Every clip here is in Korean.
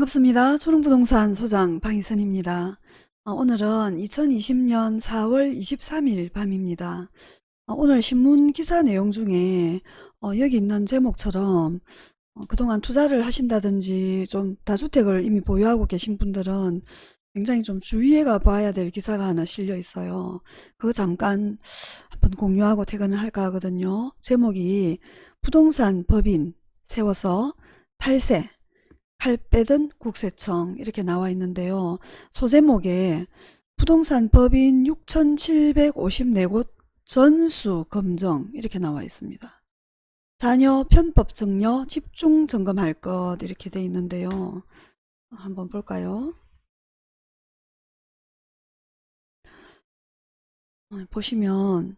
반갑습니다. 초롱부동산 소장 방희선입니다. 어, 오늘은 2020년 4월 23일 밤입니다. 어, 오늘 신문 기사 내용 중에 어, 여기 있는 제목처럼 어, 그동안 투자를 하신다든지 좀 다주택을 이미 보유하고 계신 분들은 굉장히 좀 주의해가 봐야 될 기사가 하나 실려 있어요. 그거 잠깐 한번 공유하고 퇴근을 할까 하거든요. 제목이 부동산 법인 세워서 탈세 칼 빼든 국세청 이렇게 나와 있는데요. 소제목에 부동산 법인 6,754곳 전수 검정 이렇게 나와 있습니다. 자녀 편법 증여 집중 점검할 것 이렇게 돼 있는데요. 한번 볼까요? 어, 보시면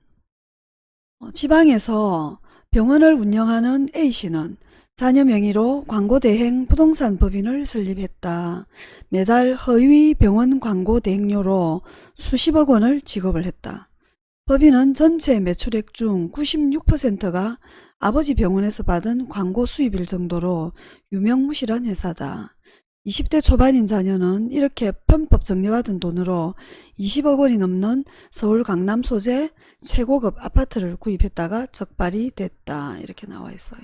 어, 지방에서 병원을 운영하는 A씨는 자녀 명의로 광고대행 부동산 법인을 설립했다. 매달 허위 병원 광고 대행료로 수십억 원을 지급을 했다. 법인은 전체 매출액 중 96%가 아버지 병원에서 받은 광고 수입일 정도로 유명무실한 회사다. 20대 초반인 자녀는 이렇게 편법 정리받은 돈으로 20억 원이 넘는 서울 강남 소재 최고급 아파트를 구입했다가 적발이 됐다. 이렇게 나와 있어요.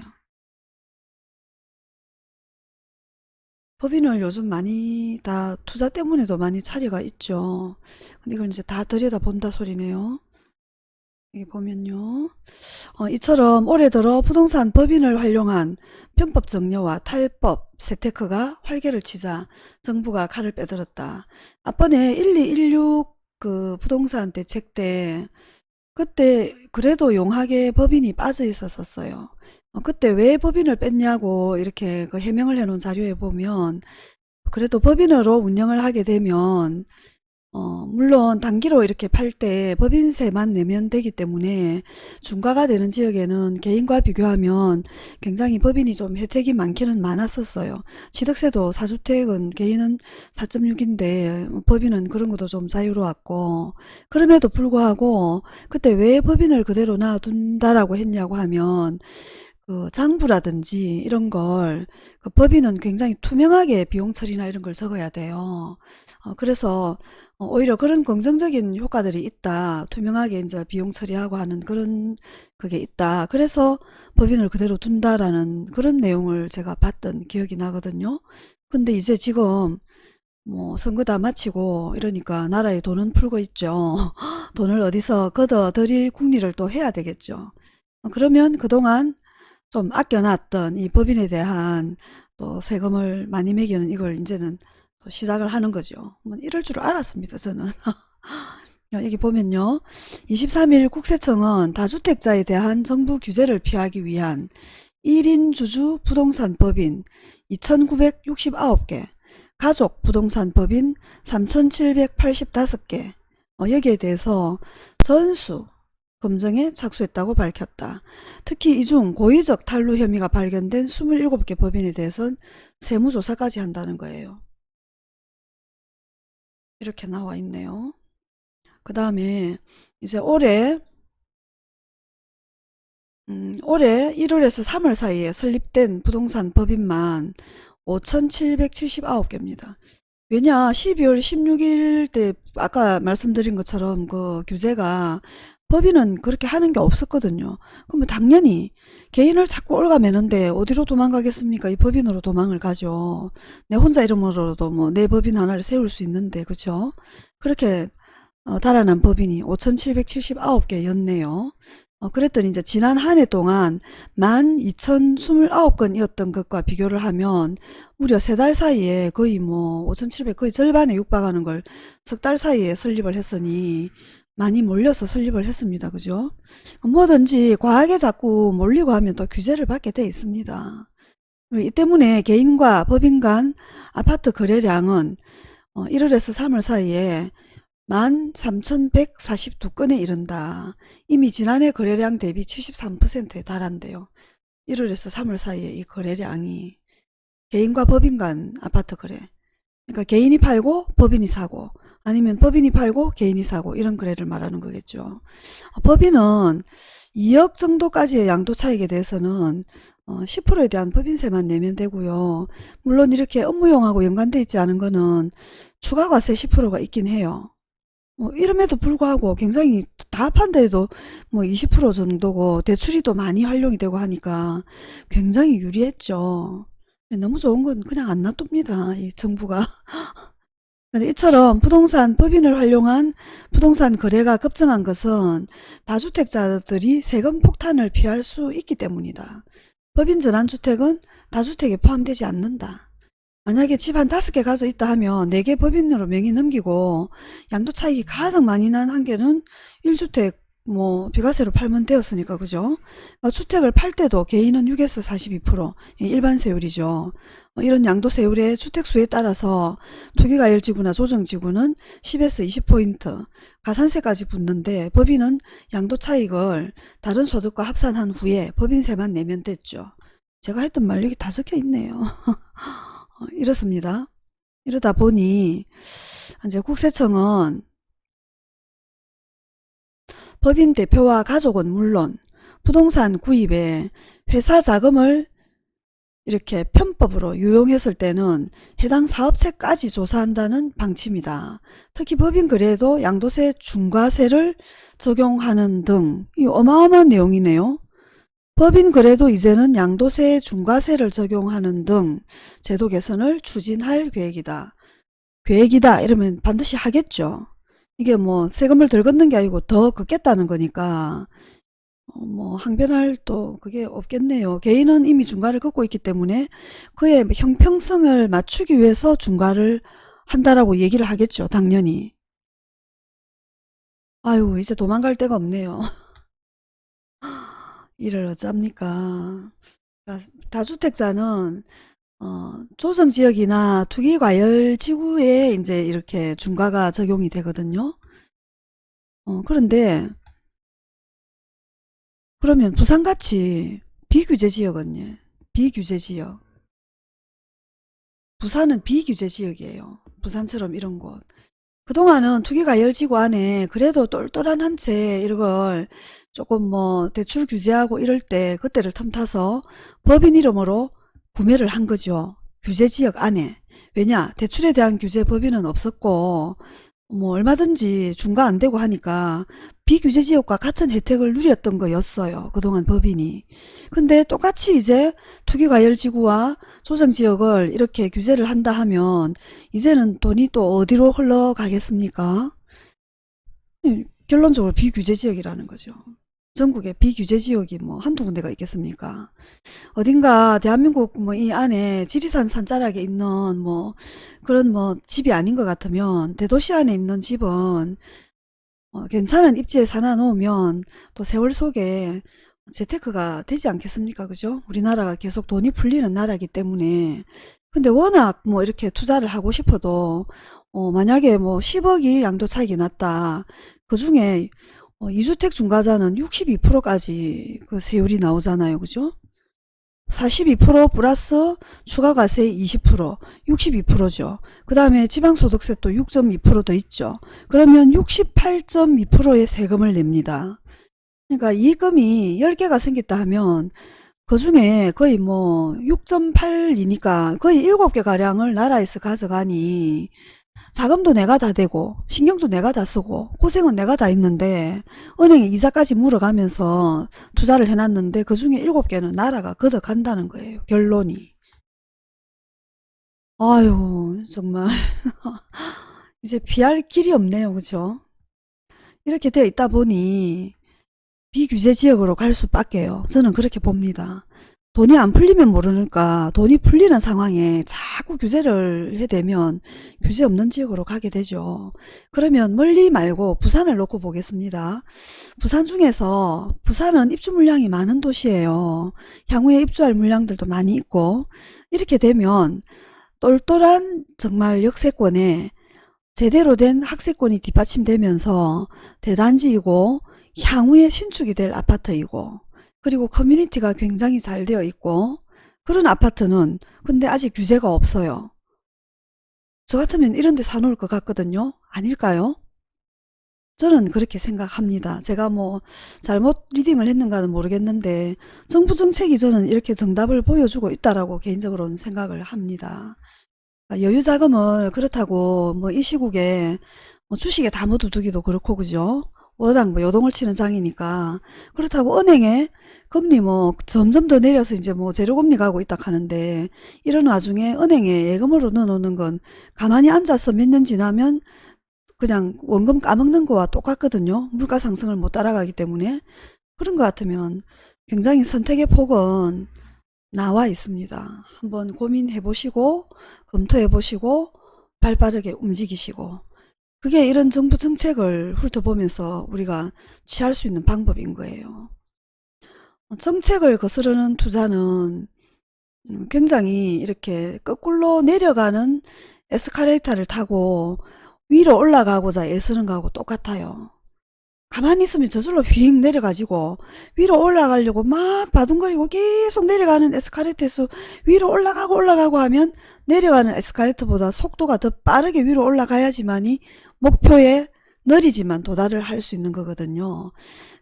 법인을 요즘 많이 다 투자 때문에도 많이 차려가 있죠. 근데 이걸 이제 다 들여다본다 소리네요. 여기 보면요. 어, 이처럼 올해 들어 부동산 법인을 활용한 편법 정려와 탈법 세테크가 활개를 치자 정부가 칼을 빼들었다. 앞번에 1216 그 부동산 대책 때 그때 그래도 용하게 법인이 빠져 있었었어요. 어, 그때 왜 법인을 뺐냐고 이렇게 그 해명을 해놓은 자료에 보면 그래도 법인으로 운영을 하게 되면 어, 물론 단기로 이렇게 팔 때 법인세만 내면 되기 때문에 중과가 되는 지역에는 개인과 비교하면 굉장히 법인이 좀 혜택이 많기는 많았었어요. 취득세도 4주택은 개인은 4.6인데 법인은 그런 것도 좀 자유로웠고 그럼에도 불구하고 그때 왜 법인을 그대로 놔둔다라고 했냐고 하면 그 장부라든지 이런 걸 그 법인은 굉장히 투명하게 비용 처리나 이런 걸 적어야 돼요. 어, 그래서 어, 오히려 그런 긍정적인 효과들이 있다. 투명하게 이제 비용 처리하고 하는 그런 그게 있다. 그래서 법인을 그대로 둔다라는 그런 내용을 제가 봤던 기억이 나거든요. 근데 이제 지금 뭐 선거 다 마치고 이러니까 나라에 돈은 풀고 있죠. 돈을 어디서 걷어 들일 궁리를 또 해야 되겠죠. 어, 그러면 그동안 좀 아껴놨던 이 법인에 대한 또 세금을 많이 매기는 이걸 이제는 시작을 하는 거죠. 뭐 이럴 줄 알았습니다. 저는. 여기 보면요. 23일 국세청은 다주택자에 대한 정부 규제를 피하기 위한 1인 주주 부동산 법인 2969개, 가족 부동산 법인 3785개, 어, 여기에 대해서 전수 검증에 착수했다고 밝혔다. 특히 이 중 고의적 탈루 혐의가 발견된 27개 법인에 대해서는 세무조사까지 한다는 거예요. 이렇게 나와 있네요. 그 다음에 이제 올해 음, 올해 1월에서 3월 사이에 설립된 부동산 법인만 5,779개입니다. 왜냐 12월 16일 때 아까 말씀드린 것처럼 그 규제가 법인은 그렇게 하는 게 없었거든요. 그러면 당연히 개인을 자꾸 올가매는데 어디로 도망가겠습니까? 이 법인으로 도망을 가죠. 내 혼자 이름으로도 뭐 내 법인 하나를 세울 수 있는데 그렇죠? 그렇게 어, 달아난 법인이 5,779개였네요. 어, 그랬더니 이제 지난 한 해 동안 12,029건이었던 것과 비교를 하면 무려 세 달 사이에 거의 뭐 5,700 거의 절반에 육박하는 걸 석 달 사이에 설립을 했으니 많이 몰려서 설립을 했습니다. 그죠? 뭐든지 과하게 자꾸 몰리고 하면 또 규제를 받게 돼 있습니다. 이 때문에 개인과 법인 간 아파트 거래량은 1월에서 어, 3월 사이에 13,142건에 이른다. 이미 지난해 거래량 대비 73%에 달한대요. 1월에서 3월 사이에 이 거래량이 개인과 법인 간 아파트 거래. 그러니까 개인이 팔고 법인이 사고 아니면 법인이 팔고 개인이 사고 이런 거래를 말하는 거겠죠. 법인은 2억 정도까지의 양도 차익에 대해서는 어, 10%에 대한 법인세만 내면 되고요. 물론 이렇게 업무용하고 연관돼 있지 않은 거는 추가과세 10%가 있긴 해요. 뭐 이름에도 불구하고 굉장히 다 해도 뭐 20% 정도고 대출이 또 많이 활용이 되고 하니까 굉장히 유리했죠. 너무 좋은 건 그냥 안 놔둡니다. 이 정부가. 이처럼 부동산 법인을 활용한 부동산 거래가 급증한 것은 다주택자들이 세금 폭탄을 피할 수 있기 때문이다. 법인 전환주택은 다주택에 포함되지 않는다. 만약에 집 한 다섯 개 가져 있다 하면 네 개 법인으로 명의 넘기고 양도 차익이 가장 많이 난 한 개는 1주택 뭐 비과세로 팔면 되었으니까 그죠? 어, 주택을 팔 때도 개인은 6에서 42% 일반 세율이죠. 어, 이런 양도 세율의 주택수에 따라서 투기가열지구나 조정지구는 10에서 20포인트 가산세까지 붙는데 법인은 양도 차익을 다른 소득과 합산한 후에 법인세만 내면 됐죠. 제가 했던 말 여기 다 적혀 있네요. 어, 이렇습니다. 이러다 보니 이제 국세청은 법인 대표와 가족은 물론 부동산 구입에 회사 자금을 이렇게 편법으로 유용했을 때는 해당 사업체까지 조사한다는 방침이다. 특히 법인 거래에도 양도세 중과세를 적용하는 등 이 어마어마한 내용이네요. 법인 거래도 이제는 양도세 중과세를 적용하는 등 제도 개선을 추진할 계획이다. 계획이다 이러면 반드시 하겠죠. 이게 뭐 세금을 덜 걷는 게 아니고 더 걷겠다는 거니까 어, 뭐 항변할 또 그게 없겠네요. 개인은 이미 중과를 걷고 있기 때문에 그의 형평성을 맞추기 위해서 중과를 한다라고 얘기를 하겠죠. 당연히. 아유 이제 도망갈 데가 없네요. 이를 어쩝니까. 다주택자는 어, 조정지역이나 투기 과열 지구에 이제 이렇게 중과가 적용이 되거든요. 어, 그런데 그러면 부산같이 비규제 지역은 요. 비규제 지역. 부산은 비규제 지역이에요. 부산처럼 이런 곳. 그동안은 투기과열지구 안에 그래도 똘똘한 한 채 이걸 조금 뭐 대출 규제하고 이럴 때 그때를 틈타서 법인 이름으로 구매를 한 거죠. 규제지역 안에. 왜냐 대출에 대한 규제 법인은 없었고 뭐 얼마든지 중과 안 되고 하니까 비규제 지역과 같은 혜택을 누렸던 거였어요. 그동안 법인이. 근데 똑같이 이제 투기과열지구와 조정지역을 이렇게 규제를 한다 하면 이제는 돈이 또 어디로 흘러가겠습니까? 음, 결론적으로 비규제 지역이라는 거죠. 전국에 비규제 지역이 뭐 한두 군데가 있겠습니까? 어딘가 대한민국 뭐 이 안에 지리산 산자락에 있는 뭐 그런 뭐 집이 아닌 것 같으면 대도시 안에 있는 집은 어, 괜찮은 입지에 사놔 놓으면 또 세월 속에 재테크가 되지 않겠습니까? 그죠? 우리나라가 계속 돈이 풀리는 나라이기 때문에 근데 워낙 뭐 이렇게 투자를 하고 싶어도 어, 만약에 뭐 10억이 양도 차익이 났다. 그 중에 어, 2주택 중과자는 62%까지 그 세율이 나오잖아요. 그죠? 42% 플러스 추가과세 20% 62%죠. 그 다음에 지방소득세 또 6.2%더 있죠. 그러면 68.2%의 세금을 냅니다. 그러니까 이익금이 10개가 생겼다 하면 그 중에 거의 뭐 6.8이니까 거의 7개 가량을 나라에서 가져가니 자금도 내가 다 대고 신경도 내가 다 쓰고 고생은 내가 다 했는데 은행에 이자까지 물어가면서 투자를 해놨는데 그 중에 일곱 개는 나라가 걷어간다는 거예요. 결론이. 아유 정말 이제 피할 길이 없네요. 그죠? 이렇게 되어 있다 보니 비규제 지역으로 갈 수밖에요. 저는 그렇게 봅니다. 돈이 안 풀리면 모르니까 돈이 풀리는 상황에 자꾸 규제를 해대면 규제 없는 지역으로 가게 되죠. 그러면 멀리 말고 부산을 놓고 보겠습니다. 부산 중에서 부산은 입주 물량이 많은 도시예요. 향후에 입주할 물량들도 많이 있고 이렇게 되면 똘똘한 정말 역세권에 제대로 된 학세권이 뒷받침되면서 대단지이고 향후에 신축이 될 아파트이고 그리고 커뮤니티가 굉장히 잘 되어 있고 그런 아파트는 근데 아직 규제가 없어요. 저 같으면 이런 데 사놓을 것 같거든요. 아닐까요? 저는 그렇게 생각합니다. 제가 뭐 잘못 리딩을 했는가는 모르겠는데 정부 정책이 저는 이렇게 정답을 보여주고 있다라고 개인적으로는 생각을 합니다. 아, 여유 자금을 그렇다고 뭐 이 시국에 뭐 주식에 다 묻어두기도 그렇고 그죠? 워낙 뭐 요동을 치는 장이니까 그렇다고 은행에 금리 뭐 점점 더 내려서 이제 뭐 제로금리 가고 있다 하는데 이런 와중에 은행에 예금으로 넣어놓는 건 가만히 앉아서 몇 년 지나면 그냥 원금 까먹는 거와 똑같거든요. 물가 상승을 못 따라가기 때문에 그런 것 같으면 굉장히 선택의 폭은 나와 있습니다. 한번 고민해 보시고 검토해 보시고 발빠르게 움직이시고 그게 이런 정부 정책을 훑어보면서 우리가 취할 수 있는 방법인 거예요. 정책을 거스르는 투자는 음, 굉장히 이렇게 거꾸로 내려가는 에스카레이터를 타고 위로 올라가고자 애쓰는 거하고 똑같아요. 가만히 있으면 저절로 휙 내려가지고 위로 올라가려고 막 바둥거리고 계속 내려가는 에스카레이터에서 위로 올라가고 올라가고 하면 내려가는 에스카레이터보다 속도가 더 빠르게 위로 올라가야지만이 목표에 느리지만 도달을 할 수 있는 거거든요.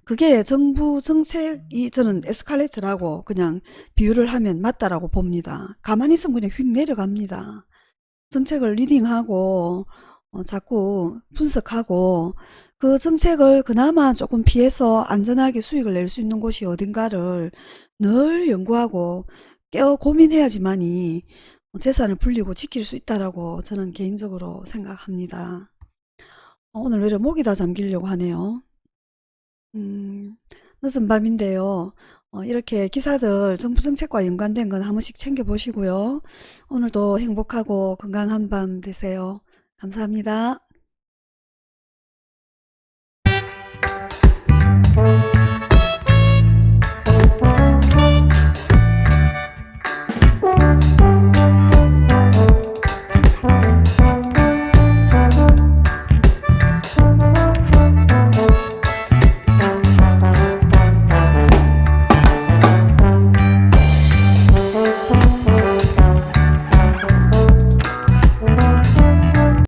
그게 정부 정책이 저는 에스컬레이터라고 그냥 비유를 하면 맞다라고 봅니다. 가만히 있으면 그냥 휙 내려갑니다. 정책을 leading하고 어, 자꾸 분석하고 그 정책을 그나마 조금 피해서 안전하게 수익을 낼 수 있는 곳이 어딘가를 늘 연구하고 깨어 고민해야지만이 재산을 불리고 지킬 수 있다라고 저는 개인적으로 생각합니다. 어, 오늘 왜 이렇게 목이 다 잠기려고 하네요. 음, 늦은 밤인데요. 어, 이렇게 기사들 정부 정책과 연관된 건 한 번씩 챙겨보시고요. 오늘도 행복하고 건강한 밤 되세요. 감사합니다.